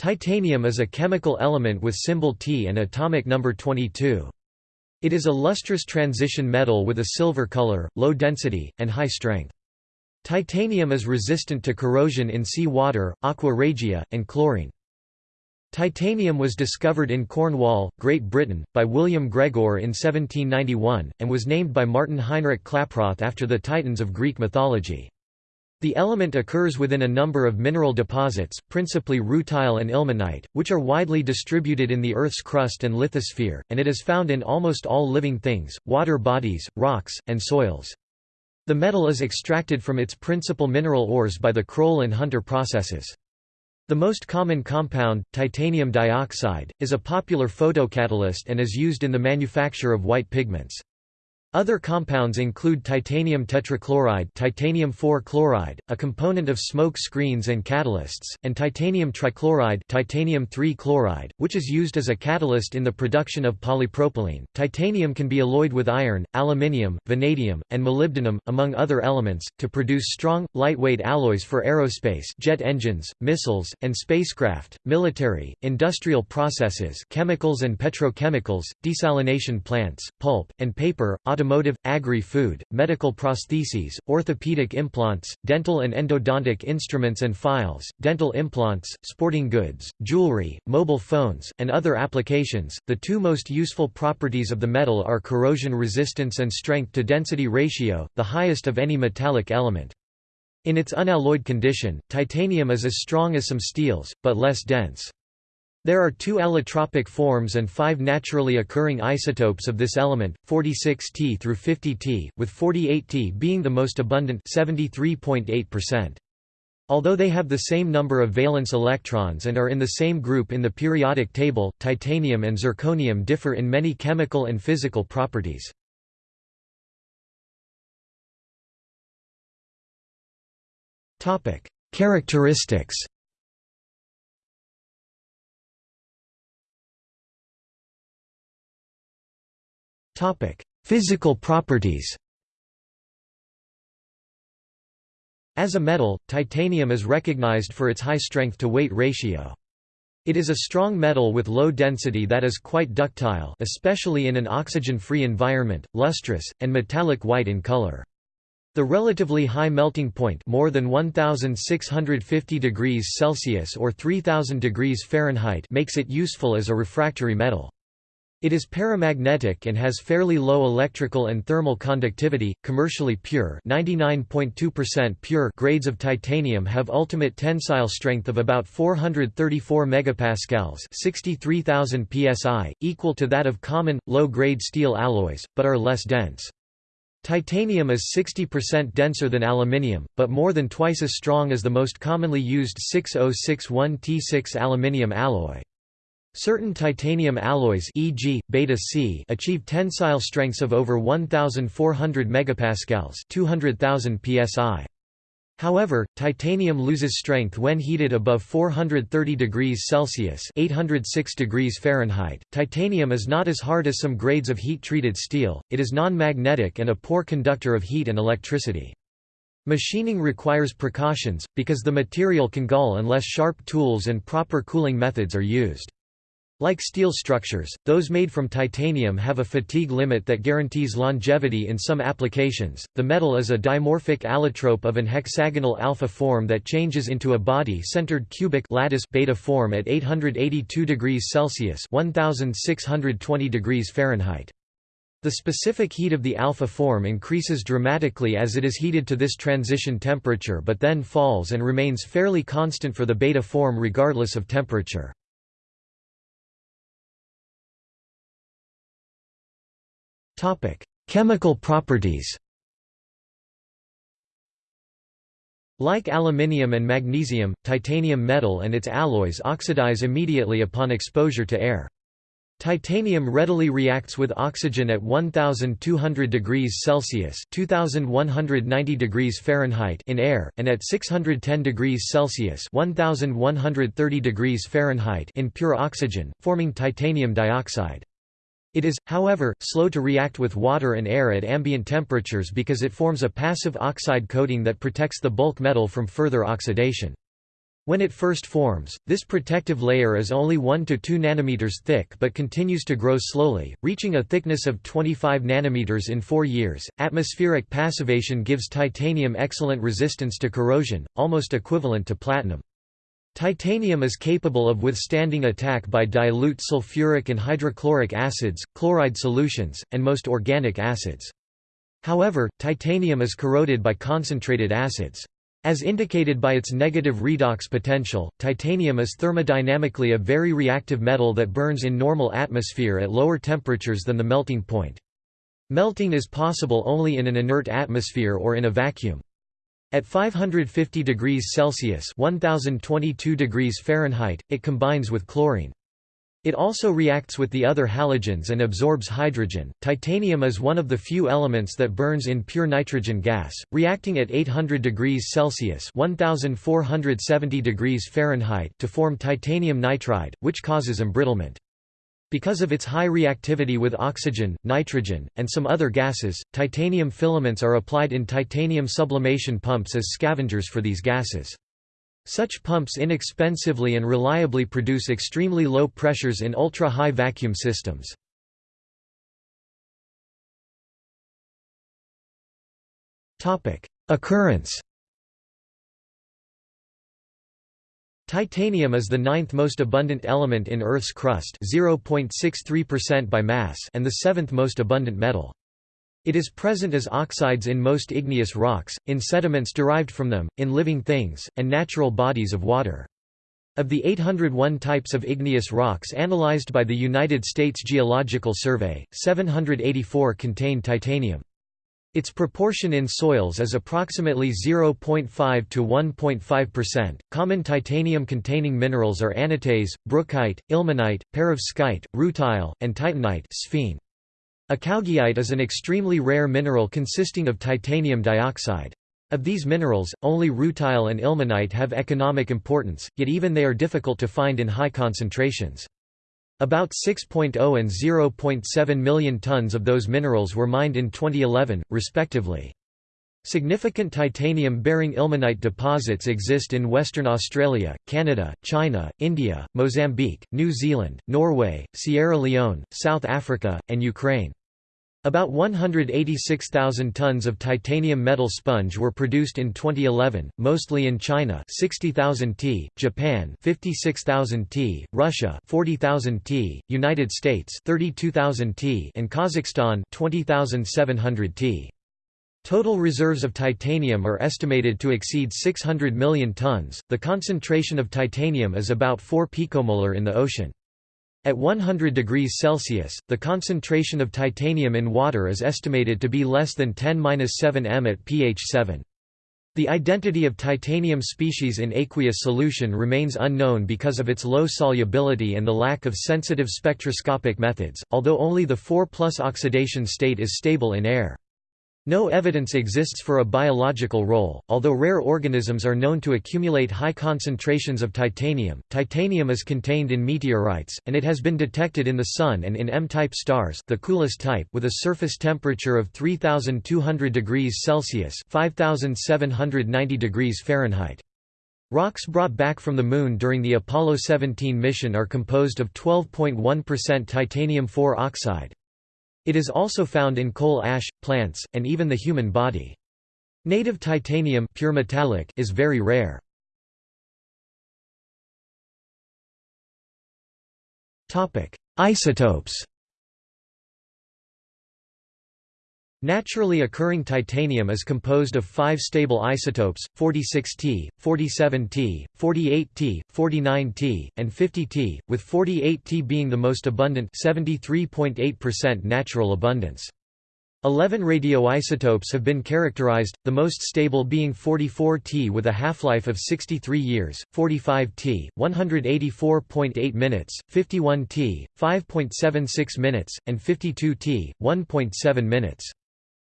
Titanium is a chemical element with symbol T and atomic number 22. It is a lustrous transition metal with a silver color, low density, and high strength. Titanium is resistant to corrosion in sea water, aqua regia, and chlorine. Titanium was discovered in Cornwall, Great Britain, by William Gregor in 1791, and was named by Martin Heinrich Klaproth after the Titans of Greek mythology. The element occurs within a number of mineral deposits, principally rutile and ilmenite, which are widely distributed in the Earth's crust and lithosphere, and it is found in almost all living things, water bodies, rocks, and soils. The metal is extracted from its principal mineral ores by the Kroll and Hunter processes. The most common compound, titanium dioxide, is a popular photocatalyst and is used in the manufacture of white pigments. Other compounds include titanium tetrachloride titanium chloride, a component of smoke screens and catalysts, and titanium trichloride titanium chloride, which is used as a catalyst in the production of polypropylene. Titanium can be alloyed with iron, aluminium, vanadium, and molybdenum, among other elements, to produce strong, lightweight alloys for aerospace jet engines, missiles, and spacecraft, military, industrial processes chemicals and petrochemicals, desalination plants, pulp, and paper, automotive, agri-food, medical prostheses, orthopedic implants, dental and endodontic instruments and files, dental implants, sporting goods, jewelry, mobile phones, and other applications. The two most useful properties of the metal are corrosion resistance and strength to density ratio, the highest of any metallic element. In its unalloyed condition, titanium is as strong as some steels, but less dense. There are two allotropic forms and five naturally occurring isotopes of this element, 46T through 50T, with 48T being the most abundant 73.8%. Although they have the same number of valence electrons and are in the same group in the periodic table, titanium and zirconium differ in many chemical and physical properties. Characteristics Physical properties As a metal, titanium is recognized for its high strength-to-weight ratio. It is a strong metal with low density that is quite ductile especially in an oxygen-free environment, lustrous, and metallic white in color. The relatively high melting point more than 1650 degrees Celsius or 3000 degrees Fahrenheit makes it useful as a refractory metal. It is paramagnetic and has fairly low electrical and thermal conductivity, commercially pure 99.2% pure grades of titanium have ultimate tensile strength of about 434 megapascals 63,000 psi, equal to that of common, low-grade steel alloys, but are less dense. Titanium is 60% denser than aluminium, but more than twice as strong as the most commonly used 6061T6 aluminium alloy. Certain titanium alloys e.g., beta C achieve tensile strengths of over 1400 megapascals, 200,000 psi. However, titanium loses strength when heated above 430 degrees Celsius (806 degrees Fahrenheit). Titanium is not as hard as some grades of heat-treated steel. It is non-magnetic and a poor conductor of heat and electricity. Machining requires precautions because the material can gall unless sharp tools and proper cooling methods are used. Like steel structures, those made from titanium have a fatigue limit that guarantees longevity in some applications. The metal is a dimorphic allotrope of an hexagonal alpha form that changes into a body-centered cubic lattice beta form at 882 degrees Celsius (1620 degrees Fahrenheit). The specific heat of the alpha form increases dramatically as it is heated to this transition temperature but then falls and remains fairly constant for the beta form regardless of temperature. Chemical properties Like aluminium and magnesium, titanium metal and its alloys oxidize immediately upon exposure to air. Titanium readily reacts with oxygen at 1200 degrees Celsius (2190 degrees Fahrenheit) in air and at 610 degrees Celsius (1130 degrees Fahrenheit) in pure oxygen, forming titanium dioxide. It is, however, slow to react with water and air at ambient temperatures because it forms a passive oxide coating that protects the bulk metal from further oxidation. When it first forms, this protective layer is only 1 to 2 nanometers thick but continues to grow slowly, reaching a thickness of 25 nanometers in 4 years. Atmospheric passivation gives titanium excellent resistance to corrosion, almost equivalent to platinum. Titanium is capable of withstanding attack by dilute sulfuric and hydrochloric acids, chloride solutions, and most organic acids. However, titanium is corroded by concentrated acids. As indicated by its negative redox potential, titanium is thermodynamically a very reactive metal that burns in normal atmosphere at lower temperatures than the melting point. Melting is possible only in an inert atmosphere or in a vacuum. At 550 degrees Celsius 1022 degrees Fahrenheit, it combines with chlorine. It also reacts with the other halogens and absorbs hydrogen. Titanium is one of the few elements that burns in pure nitrogen gas, reacting at 800 degrees Celsius (1470 degrees Fahrenheit) to form titanium nitride, which causes embrittlement. Because of its high reactivity with oxygen, nitrogen, and some other gases, titanium filaments are applied in titanium sublimation pumps as scavengers for these gases. Such pumps inexpensively and reliably produce extremely low pressures in ultra-high vacuum systems. Occurrence Titanium is the ninth most abundant element in Earth's crust 0.63% by mass and the seventh most abundant metal. It is present as oxides in most igneous rocks, in sediments derived from them, in living things, and natural bodies of water. Of the 801 types of igneous rocks analyzed by the United States Geological Survey, 784 contain titanium. Its proportion in soils is approximately 0.5 to 1.5%. Common titanium containing minerals are anatase, brookite, ilmenite, perovskite, rutile, and titanite. Sphene. Akaogiite is an extremely rare mineral consisting of titanium dioxide. Of these minerals, only rutile and ilmenite have economic importance, yet even they are difficult to find in high concentrations. About 6.0 and 0.7 million tons of those minerals were mined in 2011, respectively. Significant titanium-bearing ilmenite deposits exist in Western Australia, Canada, China, India, Mozambique, New Zealand, Norway, Sierra Leone, South Africa, and Ukraine. About 186,000 tons of titanium metal sponge were produced in 2011, mostly in China 60,000 t, Japan 56,000 t, Russia 40,000 t, United States 32,000 t and Kazakhstan 20,700 t. Total reserves of titanium are estimated to exceed 600 million tons. The concentration of titanium is about 4 picomolar in the ocean. At 100 degrees Celsius, the concentration of titanium in water is estimated to be less than 10-7 m at pH 7. The identity of titanium species in aqueous solution remains unknown because of its low solubility and the lack of sensitive spectroscopic methods, although only the 4 oxidation state is stable in air. No evidence exists for a biological role, although rare organisms are known to accumulate high concentrations of titanium. Titanium is contained in meteorites, and it has been detected in the Sun and in M-type stars, the coolest type, with a surface temperature of 3,200 degrees Celsius (5,790 degrees Fahrenheit). Rocks brought back from the Moon during the Apollo 17 mission are composed of 12.1% titanium-4 oxide. It is also found in coal ash, plants, and even the human body. Native titanium pure metallic is very rare. Isotopes Naturally occurring titanium is composed of five stable isotopes, 46T, 47T, 48T, 49T, and 50T, with 48T being the most abundant 73.8% natural abundance. Eleven radioisotopes have been characterized, the most stable being 44T with a half-life of 63 years, 45T, 184.8 minutes, 51T, 5.76 minutes, and 52T, 1.7 minutes.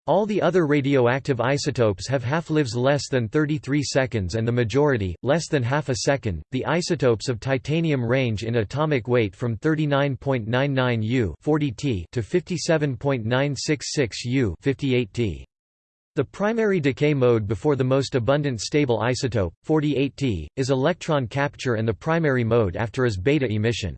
All the other radioactive isotopes have half-lives less than 33 seconds and the majority, less than half a second. The isotopes of titanium range in atomic weight from 39.99 U 40 T to 57.966 U 58 T. The primary decay mode before the most abundant stable isotope, 48T, is electron capture and the primary mode after is beta emission.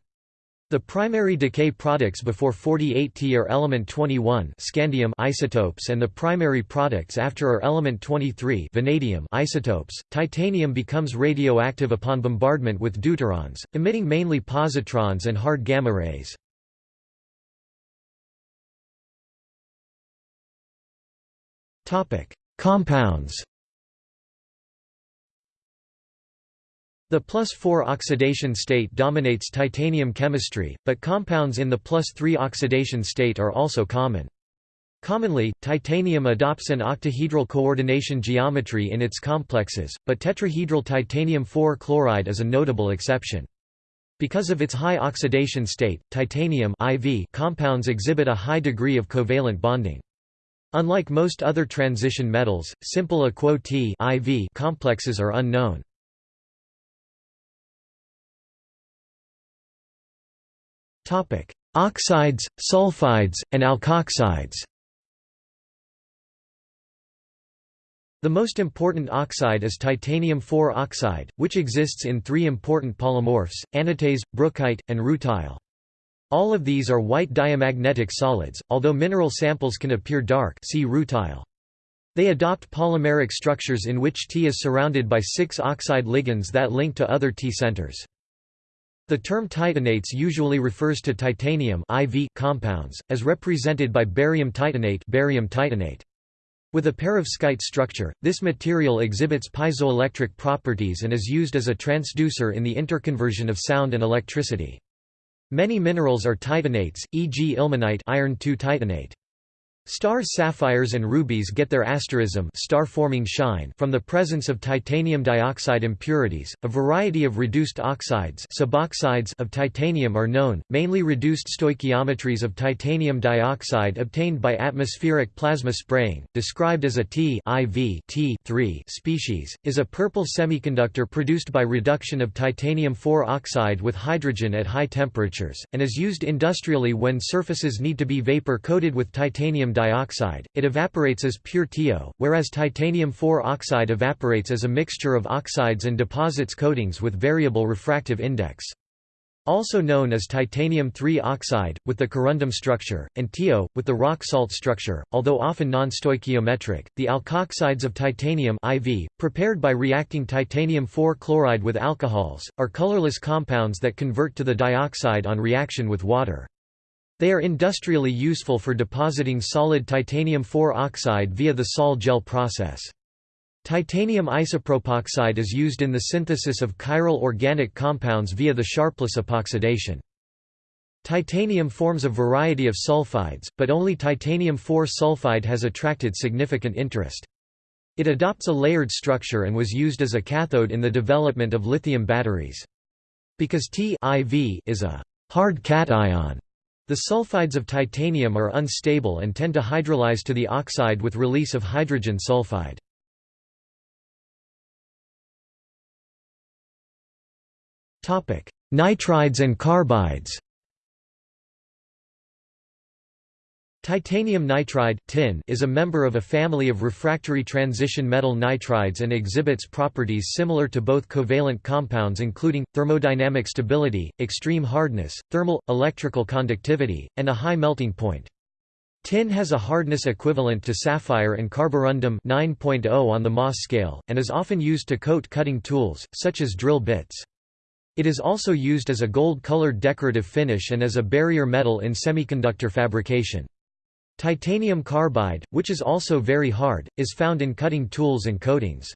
The primary decay products before 48T are element 21 scandium isotopes and the primary products after are element 23 vanadium isotopes. Titanium becomes radioactive upon bombardment with deuterons, emitting mainly positrons and hard gamma rays. Topic: Compounds. The plus 4 oxidation state dominates titanium chemistry, but compounds in the plus 3 oxidation state are also common. Commonly, titanium adopts an octahedral coordination geometry in its complexes, but tetrahedral titanium 4 chloride is a notable exception. Because of its high oxidation state, titanium IV compounds exhibit a high degree of covalent bonding. Unlike most other transition metals, simple aquo-T complexes are unknown. Topic: Oxides, sulfides, and alkoxides. The most important oxide is titanium 4 oxide, which exists in three important polymorphs, anatase, brookite, and rutile. All of these are white diamagnetic solids, although mineral samples can appear dark see rutile. They adopt polymeric structures in which T is surrounded by six oxide ligands that link to other T centers. The term titanates usually refers to titanium IV compounds, as represented by barium titanate, barium titanate. With a perovskite structure, this material exhibits piezoelectric properties and is used as a transducer in the interconversion of sound and electricity. Many minerals are titanates, e.g. ilmenite iron titanate. Stars sapphires and rubies get their asterism star-forming shine from the presence of titanium dioxide impurities. A variety of reduced oxides suboxides of titanium are known, mainly reduced stoichiometries of titanium dioxide obtained by atmospheric plasma spraying, described as a T IV T3 species, is a purple semiconductor produced by reduction of titanium-4 oxide with hydrogen at high temperatures, and is used industrially when surfaces need to be vapor-coated with titanium dioxide, it evaporates as pure TiO, whereas titanium-4 oxide evaporates as a mixture of oxides and deposits coatings with variable refractive index. Also known as titanium-3 oxide, with the corundum structure, and TiO, with the rock salt structure, although often non-stoichiometric. The alkoxides of titanium IV, prepared by reacting titanium-4 chloride with alcohols, are colorless compounds that convert to the dioxide on reaction with water. They are industrially useful for depositing solid titanium-4 oxide via the sol-gel process. Titanium isopropoxide is used in the synthesis of chiral organic compounds via the sharpless epoxidation. Titanium forms a variety of sulfides, but only titanium-4 sulfide has attracted significant interest. It adopts a layered structure and was used as a cathode in the development of lithium batteries. Because T IV is a hard cation, the sulfides of titanium are unstable and tend to hydrolyze to the oxide with release of hydrogen sulfide. Nitrides and carbides Titanium nitride tin is a member of a family of refractory transition metal nitrides and exhibits properties similar to both covalent compounds including, thermodynamic stability, extreme hardness, thermal, electrical conductivity, and a high melting point. Tin has a hardness equivalent to sapphire and carborundum 9.0 on the Mohs scale, and is often used to coat cutting tools, such as drill bits. It is also used as a gold-colored decorative finish and as a barrier metal in semiconductor fabrication. Titanium carbide, which is also very hard, is found in cutting tools and coatings.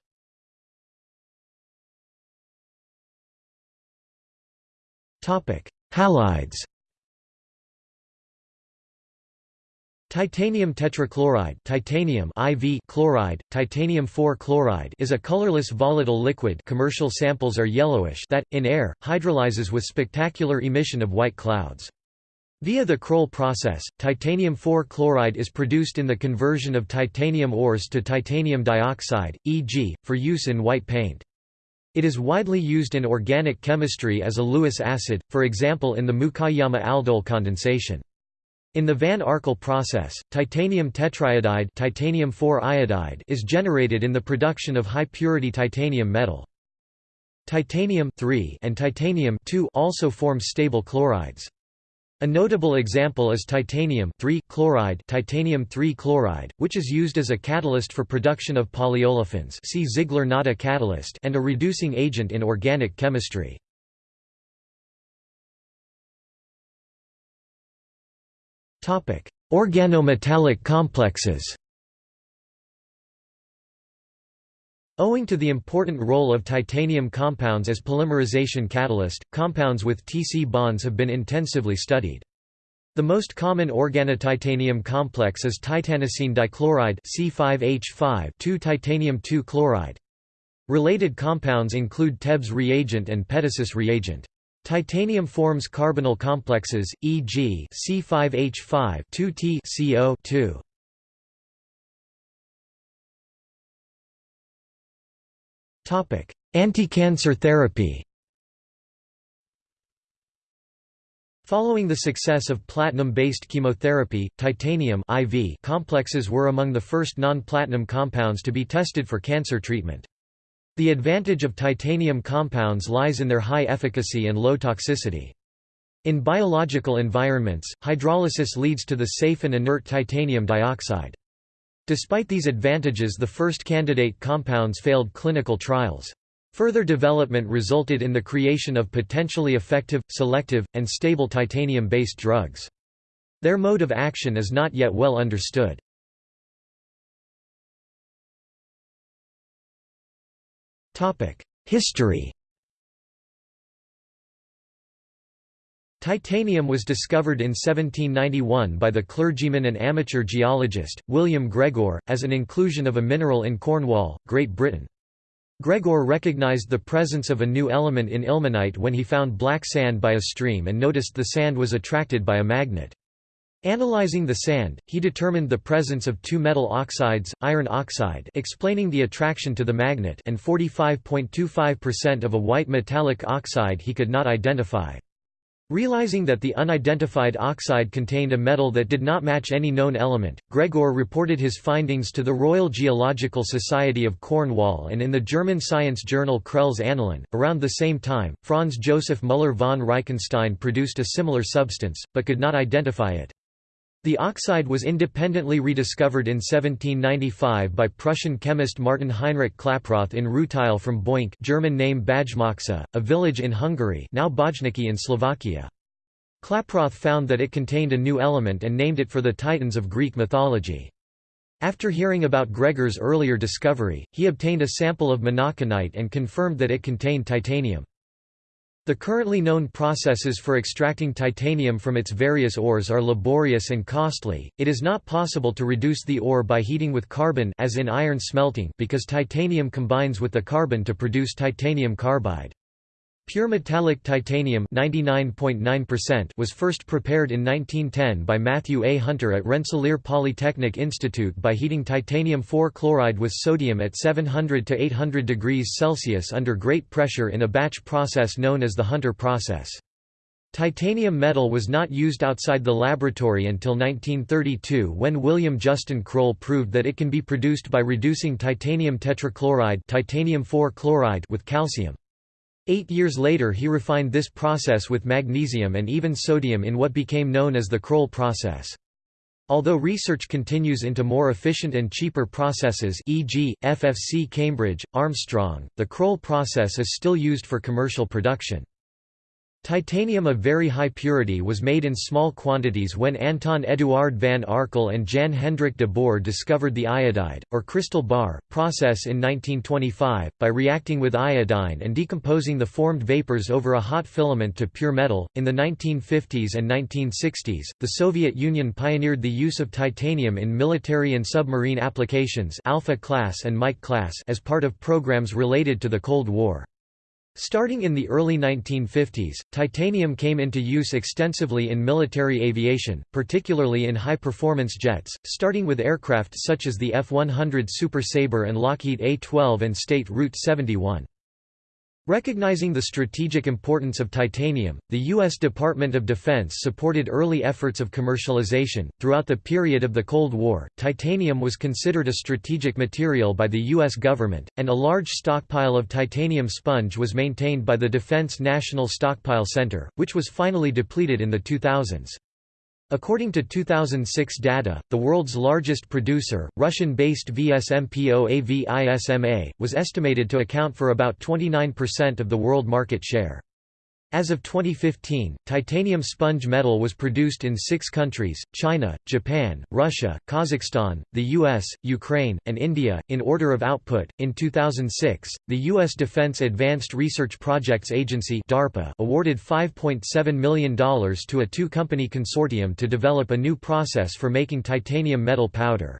Halides Titanium tetrachloride titanium IV chloride, titanium 4 chloride is a colorless volatile liquid commercial samples are yellowish that, in air, hydrolyzes with spectacular emission of white clouds. Via the Kroll process, titanium-4 chloride is produced in the conversion of titanium ores to titanium dioxide, e.g., for use in white paint. It is widely used in organic chemistry as a Lewis acid, for example in the Mukaiyama aldol condensation. In the Van Arkel process, titanium tetraiodide titanium iodide is generated in the production of high-purity titanium metal. Titanium and titanium also form stable chlorides. A notable example is titanium chloride titanium chloride, which is used as a catalyst for production of polyolefins see Ziegler-Natta catalyst and a reducing agent in organic chemistry. Organometallic complexes Owing to the important role of titanium compounds as polymerization catalyst, compounds with Tc bonds have been intensively studied. The most common organotitanium complex is titanocene dichloride C5H5 titanium chloride. Related compounds include Tebbe's reagent and Petasis reagent. Titanium forms carbonyl complexes, e.g. C5H5 Anti-cancer therapy Following the success of platinum-based chemotherapy, titanium IV complexes were among the first non-platinum compounds to be tested for cancer treatment. The advantage of titanium compounds lies in their high efficacy and low toxicity. In biological environments, hydrolysis leads to the safe and inert titanium dioxide. Despite these advantages the first candidate compounds failed clinical trials. Further development resulted in the creation of potentially effective, selective, and stable titanium-based drugs. Their mode of action is not yet well understood. History Titanium was discovered in 1791 by the clergyman and amateur geologist, William Gregor, as an inclusion of a mineral in Cornwall, Great Britain. Gregor recognized the presence of a new element in ilmenite when he found black sand by a stream and noticed the sand was attracted by a magnet. Analyzing the sand, he determined the presence of two metal oxides, iron oxide explaining the attraction to the magnet and 45.25% of a white metallic oxide he could not identify. Realizing that the unidentified oxide contained a metal that did not match any known element, Gregor reported his findings to the Royal Geological Society of Cornwall and in the German science journal Crelles Annalen. Around the same time, Franz Joseph Müller von Reichenstein produced a similar substance, but could not identify it. The oxide was independently rediscovered in 1795 by Prussian chemist Martin Heinrich Klaproth in Rutile from Boinik German name Bajmócska, a village in Hungary now Bojničky in Slovakia. Klaproth found that it contained a new element and named it for the Titans of Greek mythology. After hearing about Gregor's earlier discovery, he obtained a sample of manaccanite and confirmed that it contained titanium. The currently known processes for extracting titanium from its various ores are laborious and costly. It is not possible to reduce the ore by heating with carbon as in iron smelting because titanium combines with the carbon to produce titanium carbide. Pure metallic titanium 99.9% was first prepared in 1910 by Matthew A. Hunter at Rensselaer Polytechnic Institute by heating titanium 4-chloride with sodium at 700 to 800 degrees Celsius under great pressure in a batch process known as the Hunter process. Titanium metal was not used outside the laboratory until 1932 when William Justin Kroll proved that it can be produced by reducing titanium tetrachloride titanium chloride with calcium. Eight years later he refined this process with magnesium and even sodium in what became known as the Kroll process. Although research continues into more efficient and cheaper processes e.g., FFC Cambridge, Armstrong, the Kroll process is still used for commercial production. Titanium of very high purity was made in small quantities when Anton Eduard van Arkel and Jan Hendrik de Boer discovered the iodide, or crystal bar, process in 1925, by reacting with iodine and decomposing the formed vapors over a hot filament to pure metal. In the 1950s and 1960s, the Soviet Union pioneered the use of titanium in military and submarine applications Alpha class and Mike class as part of programs related to the Cold War. Starting in the early 1950s, titanium came into use extensively in military aviation, particularly in high-performance jets, starting with aircraft such as the F-100 Super Sabre and Lockheed A-12 and State Route 71. Recognizing the strategic importance of titanium, the U.S. Department of Defense supported early efforts of commercialization. Throughout the period of the Cold War, titanium was considered a strategic material by the U.S. government, and a large stockpile of titanium sponge was maintained by the Defense National Stockpile Center, which was finally depleted in the 2000s. According to 2006 data, the world's largest producer, Russian-based VSMPO AVISMA, was estimated to account for about 29% of the world market share. As of 2015, titanium sponge metal was produced in six countries China, Japan, Russia, Kazakhstan, the US, Ukraine, and India. In order of output, in 2006, the U.S. Defense Advanced Research Projects Agency DARPA awarded $5.7 million to a two company consortium to develop a new process for making titanium metal powder.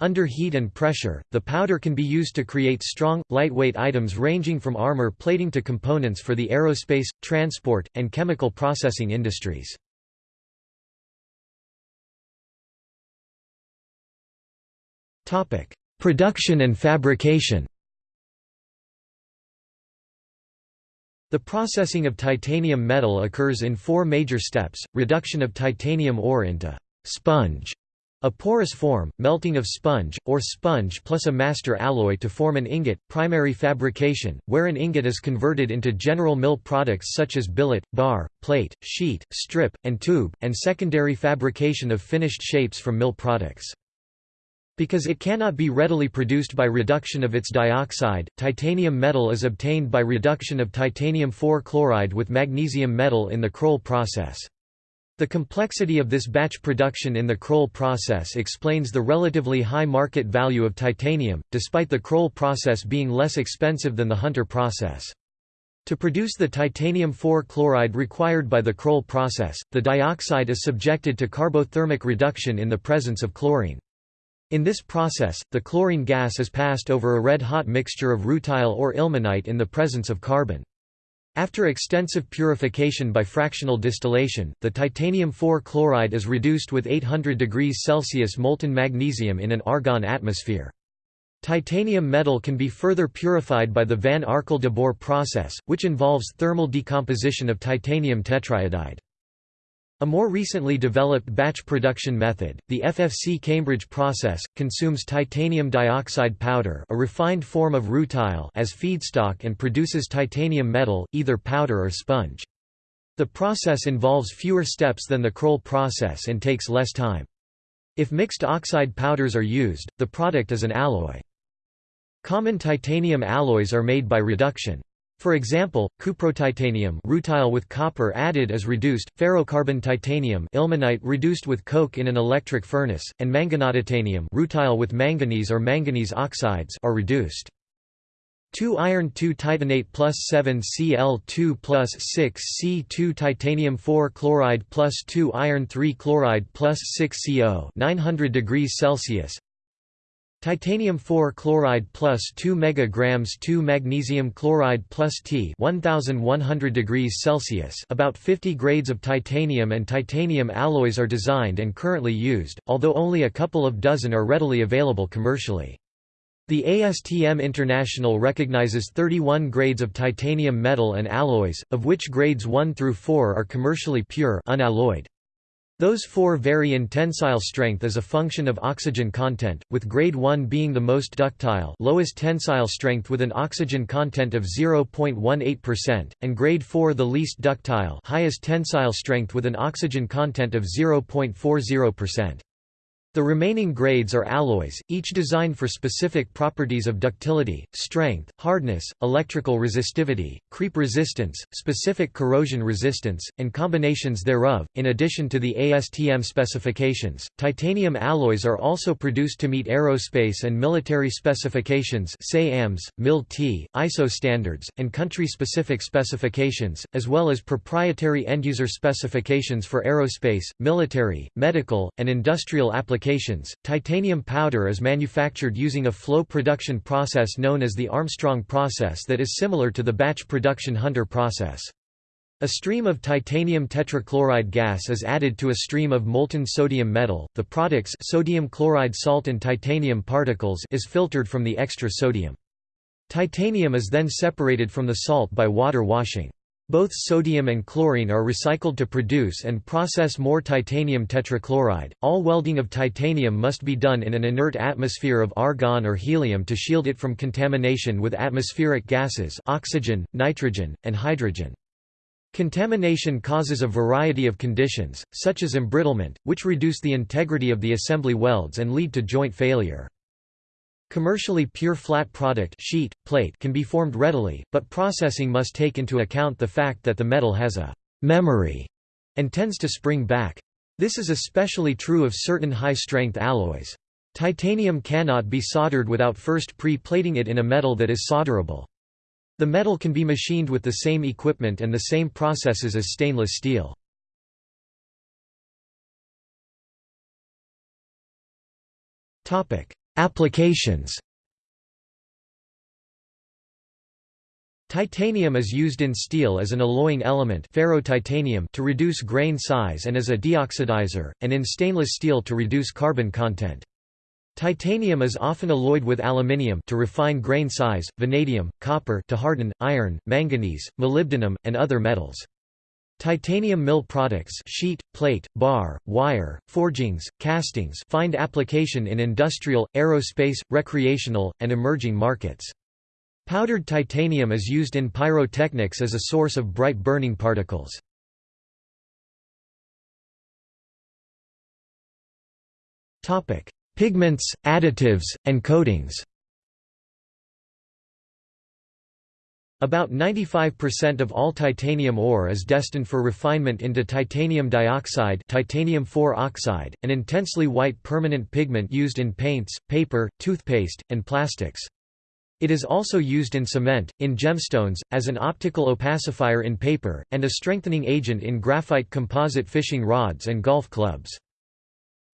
Under heat and pressure, the powder can be used to create strong, lightweight items ranging from armor plating to components for the aerospace, transport, and chemical processing industries. Production and fabrication The processing of titanium metal occurs in four major steps, reduction of titanium ore into sponge, a porous form, melting of sponge, or sponge plus a master alloy to form an ingot, primary fabrication, where an ingot is converted into general mill products such as billet, bar, plate, sheet, strip, and tube, and secondary fabrication of finished shapes from mill products. Because it cannot be readily produced by reduction of its dioxide, titanium metal is obtained by reduction of titanium 4 chloride with magnesium metal in the Kroll process. The complexity of this batch production in the Kroll process explains the relatively high market value of titanium, despite the Kroll process being less expensive than the Hunter process. To produce the titanium 4 chloride required by the Kroll process, the dioxide is subjected to carbothermic reduction in the presence of chlorine. In this process, the chlorine gas is passed over a red-hot mixture of rutile or ilmenite in the presence of carbon. After extensive purification by fractional distillation, the titanium 4 chloride is reduced with 800 degrees Celsius molten magnesium in an argon atmosphere. Titanium metal can be further purified by the van Arkel de Boer process, which involves thermal decomposition of titanium tetraiodide. A more recently developed batch production method, the FFC Cambridge process, consumes titanium dioxide powder a refined form of rutile as feedstock and produces titanium metal, either powder or sponge. The process involves fewer steps than the Kroll process and takes less time. If mixed oxide powders are used, the product is an alloy. Common titanium alloys are made by reduction. For example, cuprotitanium rutile with copper added is reduced, ferrocarbon titanium ilmenite reduced with coke in an electric furnace, and manganotitanium rutile with manganese or manganese oxides are reduced. 2 iron 2 titanate plus 7 Cl2 plus 6 C2 titanium 4 chloride plus 2 iron 3 chloride plus 6 CO 900 degrees Celsius Titanium 4 chloride plus 2 mg 2 magnesium chloride plus T 1100 degrees Celsius about 50 grades of titanium and titanium alloys are designed and currently used, although only a couple of dozen are readily available commercially. The ASTM International recognizes 31 grades of titanium metal and alloys, of which grades 1 through 4 are commercially pure unalloyed. Those four vary in tensile strength as a function of oxygen content, with grade 1 being the most ductile lowest tensile strength with an oxygen content of 0.18%, and grade 4 the least ductile highest tensile strength with an oxygen content of 0.40%. The remaining grades are alloys, each designed for specific properties of ductility, strength, hardness, electrical resistivity, creep resistance, specific corrosion resistance, and combinations thereof. In addition to the ASTM specifications, titanium alloys are also produced to meet aerospace and military specifications, say AMS, MIL-T, ISO standards, and country-specific specifications, as well as proprietary end-user specifications for aerospace, military, medical, and industrial applications applications, titanium powder is manufactured using a flow production process known as the Armstrong process that is similar to the batch production Hunter process. A stream of titanium tetrachloride gas is added to a stream of molten sodium metal. The products sodium chloride salt and titanium particles is filtered from the extra sodium. Titanium is then separated from the salt by water washing. Both sodium and chlorine are recycled to produce and process more titanium tetrachloride. All welding of titanium must be done in an inert atmosphere of argon or helium to shield it from contamination with atmospheric gases, oxygen, nitrogen, and hydrogen. Contamination causes a variety of conditions, such as embrittlement, which reduce the integrity of the assembly welds and lead to joint failure. Commercially pure flat product sheet, plate can be formed readily, but processing must take into account the fact that the metal has a «memory» and tends to spring back. This is especially true of certain high-strength alloys. Titanium cannot be soldered without first pre-plating it in a metal that is solderable. The metal can be machined with the same equipment and the same processes as stainless steel. Applications Titanium is used in steel as an alloying element ferrotitanium to reduce grain size and as a deoxidizer, and in stainless steel to reduce carbon content. Titanium is often alloyed with aluminium to refine grain size, vanadium, copper to harden, iron, manganese, molybdenum, and other metals. Titanium mill products sheet, plate, bar, wire, forgings, castings find application in industrial, aerospace, recreational, and emerging markets. Powdered titanium is used in pyrotechnics as a source of bright burning particles. Pigments, additives, and coatings About 95% of all titanium ore is destined for refinement into titanium dioxide titanium oxide, an intensely white permanent pigment used in paints, paper, toothpaste, and plastics. It is also used in cement, in gemstones, as an optical opacifier in paper, and a strengthening agent in graphite composite fishing rods and golf clubs.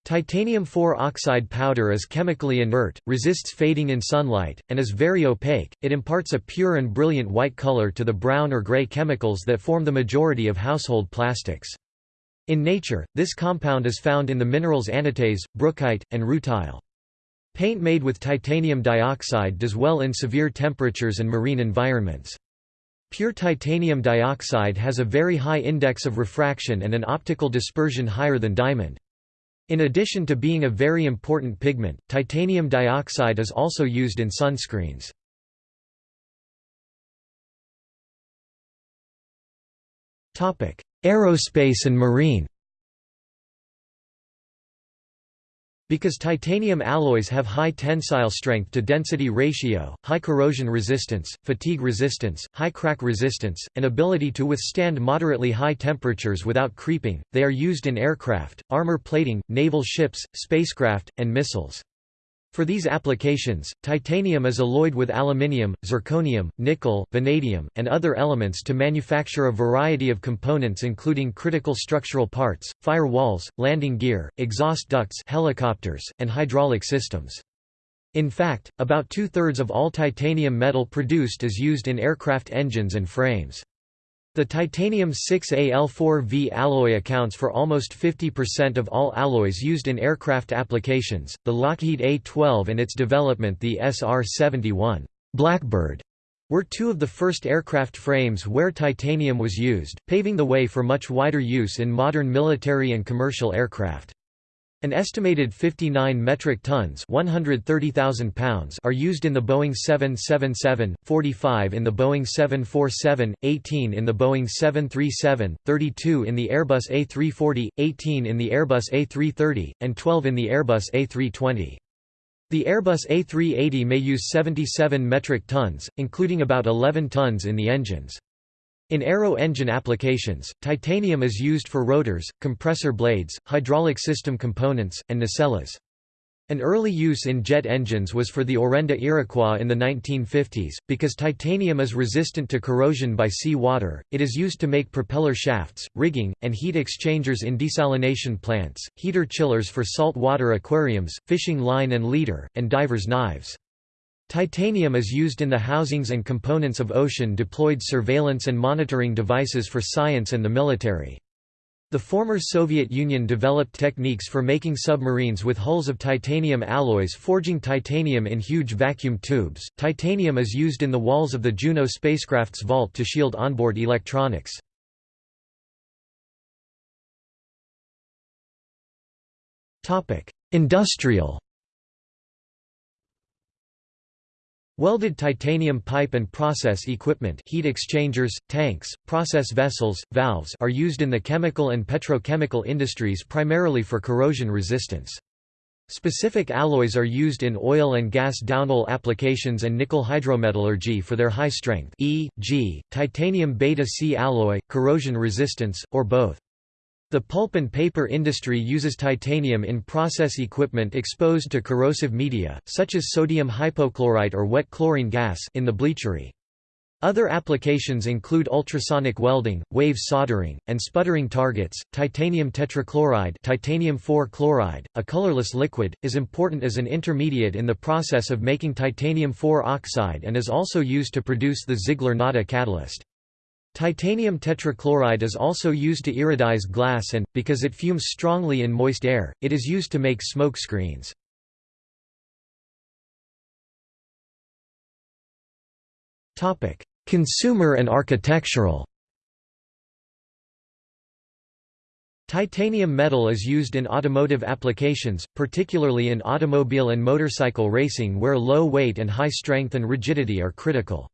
Titanium 4 oxide powder is chemically inert, resists fading in sunlight, and is very opaque. It imparts a pure and brilliant white color to the brown or gray chemicals that form the majority of household plastics. In nature, this compound is found in the minerals anatase, brookite, and rutile. Paint made with titanium dioxide does well in severe temperatures and marine environments. Pure titanium dioxide has a very high index of refraction and an optical dispersion higher than diamond. In addition to being a very important pigment, titanium dioxide is also used in sunscreens. Aerospace and marine Because titanium alloys have high tensile strength to density ratio, high corrosion resistance, fatigue resistance, high crack resistance, and ability to withstand moderately high temperatures without creeping, they are used in aircraft, armor plating, naval ships, spacecraft, and missiles. For these applications, titanium is alloyed with aluminium, zirconium, nickel, vanadium, and other elements to manufacture a variety of components including critical structural parts, fire walls, landing gear, exhaust ducts helicopters, and hydraulic systems. In fact, about two-thirds of all titanium metal produced is used in aircraft engines and frames. The titanium 6Al4V alloy accounts for almost 50% of all alloys used in aircraft applications. The Lockheed A-12 and its development the SR-71 Blackbird were two of the first aircraft frames where titanium was used, paving the way for much wider use in modern military and commercial aircraft. An estimated 59 metric tons pounds are used in the Boeing 777, 45 in the Boeing 747, 18 in the Boeing 737, 32 in the Airbus A340, 18 in the Airbus A330, and 12 in the Airbus A320. The Airbus A380 may use 77 metric tons, including about 11 tons in the engines. In aero engine applications, titanium is used for rotors, compressor blades, hydraulic system components, and nacelles. An early use in jet engines was for the Orenda Iroquois in the 1950s. Because titanium is resistant to corrosion by sea water, it is used to make propeller shafts, rigging, and heat exchangers in desalination plants, heater chillers for salt water aquariums, fishing line and leader, and divers' knives. Titanium is used in the housings and components of ocean-deployed surveillance and monitoring devices for science and the military. The former Soviet Union developed techniques for making submarines with hulls of titanium alloys forging titanium in huge vacuum tubes. Titanium is used in the walls of the Juno spacecraft's vault to shield onboard electronics. Topic: Industrial Welded titanium pipe and process equipment heat exchangers, tanks, process vessels, valves are used in the chemical and petrochemical industries primarily for corrosion resistance. Specific alloys are used in oil and gas downhole applications and nickel hydrometallurgy for their high strength e.g., titanium beta-C alloy, corrosion resistance, or both. The pulp and paper industry uses titanium in process equipment exposed to corrosive media, such as sodium hypochlorite or wet chlorine gas in the bleachery. Other applications include ultrasonic welding, wave soldering, and sputtering targets. Titanium tetrachloride, titanium 4 chloride, a colorless liquid, is important as an intermediate in the process of making titanium 4 oxide and is also used to produce the Ziegler-Natta catalyst. Titanium tetrachloride is also used to iridize glass and, because it fumes strongly in moist air, it is used to make smoke screens. Consumer and architectural Titanium metal is used in automotive applications, particularly in automobile and motorcycle racing where low weight and high strength and rigidity are critical.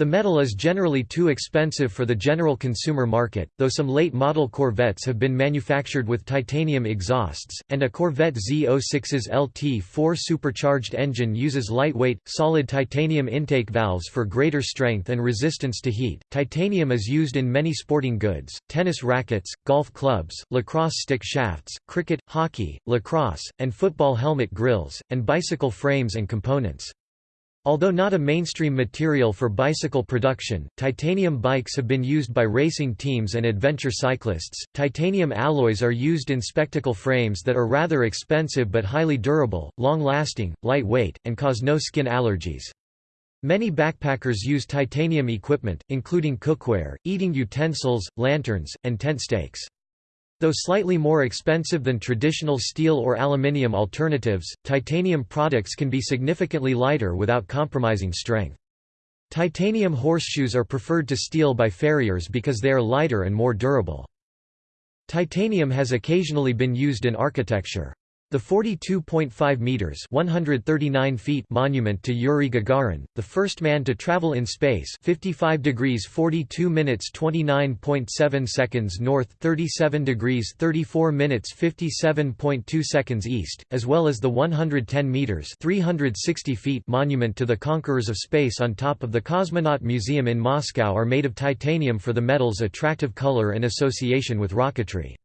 The metal is generally too expensive for the general consumer market, though some late-model Corvettes have been manufactured with titanium exhausts, and a Corvette Z06's LT4 supercharged engine uses lightweight, solid titanium intake valves for greater strength and resistance to heat. Titanium is used in many sporting goods, tennis rackets, golf clubs, lacrosse stick shafts, cricket, hockey, lacrosse, and football helmet grills, and bicycle frames and components. Although not a mainstream material for bicycle production, titanium bikes have been used by racing teams and adventure cyclists. Titanium alloys are used in spectacle frames that are rather expensive but highly durable, long lasting, lightweight, and cause no skin allergies. Many backpackers use titanium equipment, including cookware, eating utensils, lanterns, and tent stakes. Though slightly more expensive than traditional steel or aluminium alternatives, titanium products can be significantly lighter without compromising strength. Titanium horseshoes are preferred to steel by farriers because they are lighter and more durable. Titanium has occasionally been used in architecture. The 42.5 meters (139 feet) monument to Yuri Gagarin, the first man to travel in space, 55 degrees 42 minutes 29.7 seconds north, 37 degrees 34 minutes 57.2 seconds east, as well as the 110 meters (360 feet) monument to the conquerors of space on top of the Cosmonaut Museum in Moscow are made of titanium for the metal's attractive color and association with rocketry.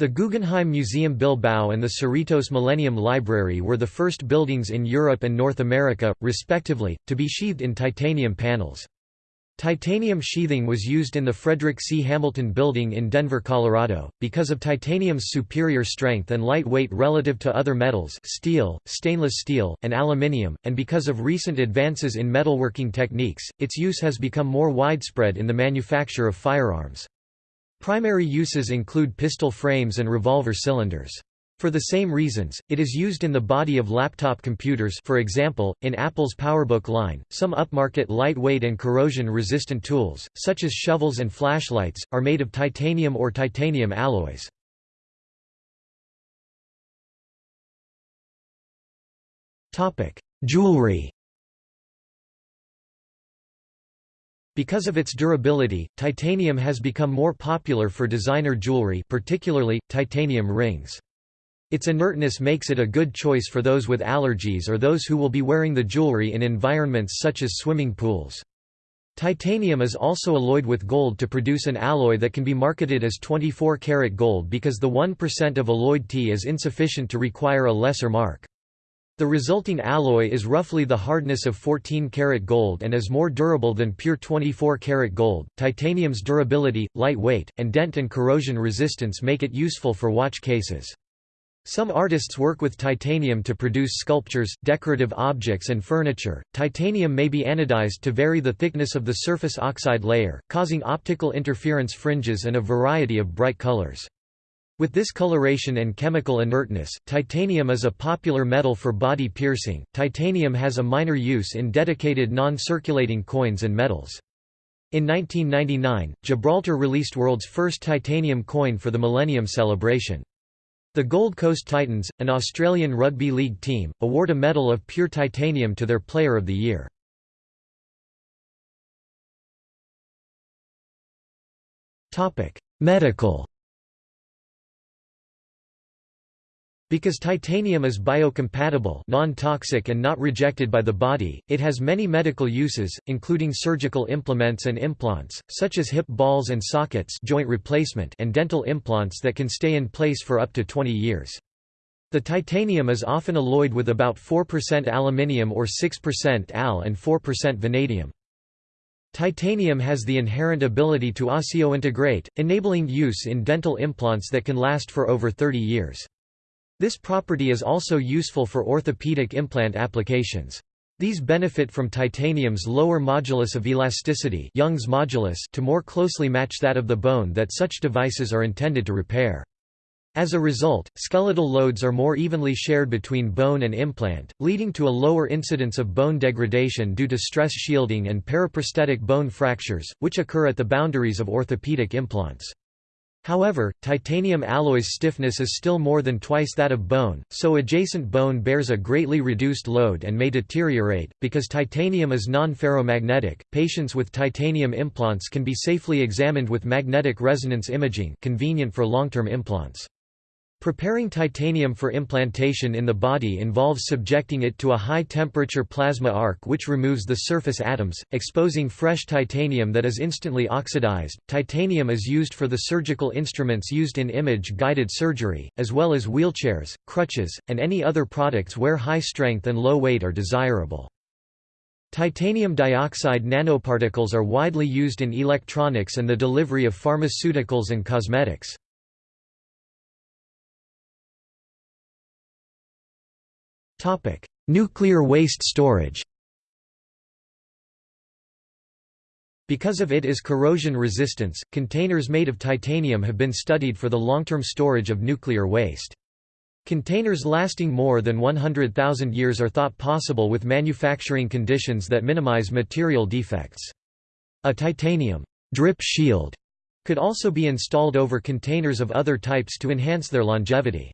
The Guggenheim Museum Bilbao and the Cerritos Millennium Library were the first buildings in Europe and North America, respectively, to be sheathed in titanium panels. Titanium sheathing was used in the Frederick C. Hamilton Building in Denver, Colorado, because of titanium's superior strength and light weight relative to other metals steel, stainless steel, and aluminium, and because of recent advances in metalworking techniques, its use has become more widespread in the manufacture of firearms. Primary uses include pistol frames and revolver cylinders. For the same reasons, it is used in the body of laptop computers for example, in Apple's PowerBook line. Some upmarket lightweight and corrosion-resistant tools, such as shovels and flashlights, are made of titanium or titanium alloys. Jewelry Because of its durability, titanium has become more popular for designer jewelry particularly, titanium rings. Its inertness makes it a good choice for those with allergies or those who will be wearing the jewelry in environments such as swimming pools. Titanium is also alloyed with gold to produce an alloy that can be marketed as 24 karat gold because the 1% of alloyed T is insufficient to require a lesser mark. The resulting alloy is roughly the hardness of 14 karat gold and is more durable than pure 24 karat gold. Titanium's durability, light weight, and dent and corrosion resistance make it useful for watch cases. Some artists work with titanium to produce sculptures, decorative objects and furniture. Titanium may be anodized to vary the thickness of the surface oxide layer, causing optical interference fringes and a variety of bright colors. With this coloration and chemical inertness, titanium is a popular metal for body piercing. Titanium has a minor use in dedicated non-circulating coins and medals. In 1999, Gibraltar released world's first titanium coin for the Millennium celebration. The Gold Coast Titans, an Australian rugby league team, award a medal of pure titanium to their Player of the Year. Medical Because titanium is biocompatible non-toxic and not rejected by the body, it has many medical uses, including surgical implements and implants, such as hip balls and sockets joint replacement and dental implants that can stay in place for up to 20 years. The titanium is often alloyed with about 4% aluminium or 6% Al and 4% vanadium. Titanium has the inherent ability to osseointegrate, enabling use in dental implants that can last for over 30 years. This property is also useful for orthopedic implant applications. These benefit from titanium's lower modulus of elasticity Young's modulus to more closely match that of the bone that such devices are intended to repair. As a result, skeletal loads are more evenly shared between bone and implant, leading to a lower incidence of bone degradation due to stress shielding and periprosthetic bone fractures, which occur at the boundaries of orthopedic implants. However, titanium alloy's stiffness is still more than twice that of bone, so adjacent bone bears a greatly reduced load and may deteriorate. Because titanium is non-ferromagnetic, patients with titanium implants can be safely examined with magnetic resonance imaging, convenient for long-term implants. Preparing titanium for implantation in the body involves subjecting it to a high-temperature plasma arc which removes the surface atoms, exposing fresh titanium that is instantly oxidized. Titanium is used for the surgical instruments used in image-guided surgery, as well as wheelchairs, crutches, and any other products where high strength and low weight are desirable. Titanium dioxide nanoparticles are widely used in electronics and the delivery of pharmaceuticals and cosmetics. Topic: Nuclear waste storage. Because of it is corrosion resistance, containers made of titanium have been studied for the long-term storage of nuclear waste. Containers lasting more than 100,000 years are thought possible with manufacturing conditions that minimize material defects. A titanium drip shield could also be installed over containers of other types to enhance their longevity.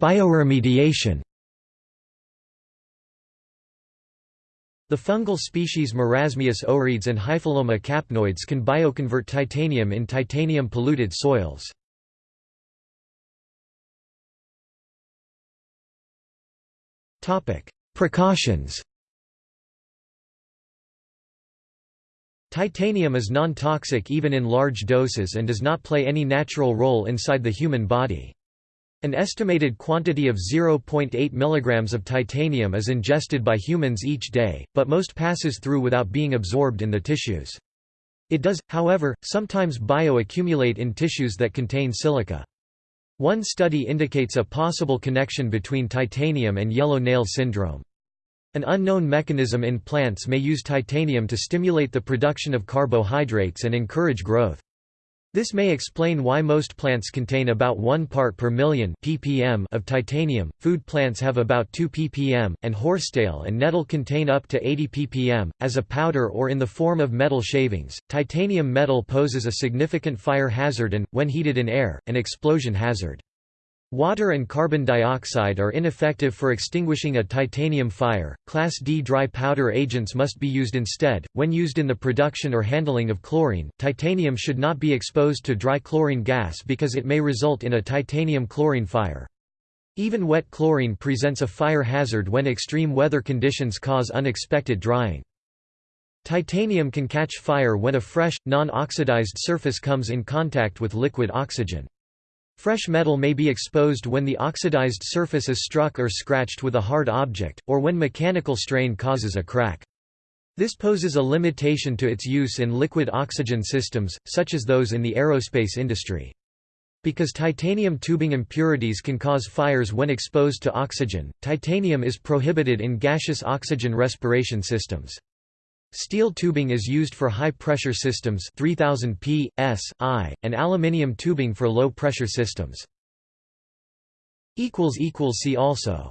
Bioremediation The fungal species Marasmius oreades and Hypholoma capnoides can bioconvert titanium in titanium-polluted soils. Precautions Titanium is non-toxic even in large doses and does not play any natural role inside the human body. An estimated quantity of 0.8 mg of titanium is ingested by humans each day, but most passes through without being absorbed in the tissues. It does, however, sometimes bioaccumulate in tissues that contain silica. One study indicates a possible connection between titanium and yellow nail syndrome. An unknown mechanism in plants may use titanium to stimulate the production of carbohydrates and encourage growth. This may explain why most plants contain about 1 part per million ppm of titanium, food plants have about 2 ppm, and horsetail and nettle contain up to 80 ppm. As a powder or in the form of metal shavings, titanium metal poses a significant fire hazard and, when heated in air, an explosion hazard. Water and carbon dioxide are ineffective for extinguishing a titanium fire. Class D dry powder agents must be used instead. When used in the production or handling of chlorine, titanium should not be exposed to dry chlorine gas because it may result in a titanium chlorine fire. Even wet chlorine presents a fire hazard when extreme weather conditions cause unexpected drying. Titanium can catch fire when a fresh, non-oxidized surface comes in contact with liquid oxygen. Fresh metal may be exposed when the oxidized surface is struck or scratched with a hard object, or when mechanical strain causes a crack. This poses a limitation to its use in liquid oxygen systems, such as those in the aerospace industry. Because titanium tubing impurities can cause fires when exposed to oxygen, titanium is prohibited in gaseous oxygen respiration systems. Steel tubing is used for high-pressure systems 3000 p. s. i, and aluminium tubing for low-pressure systems. See also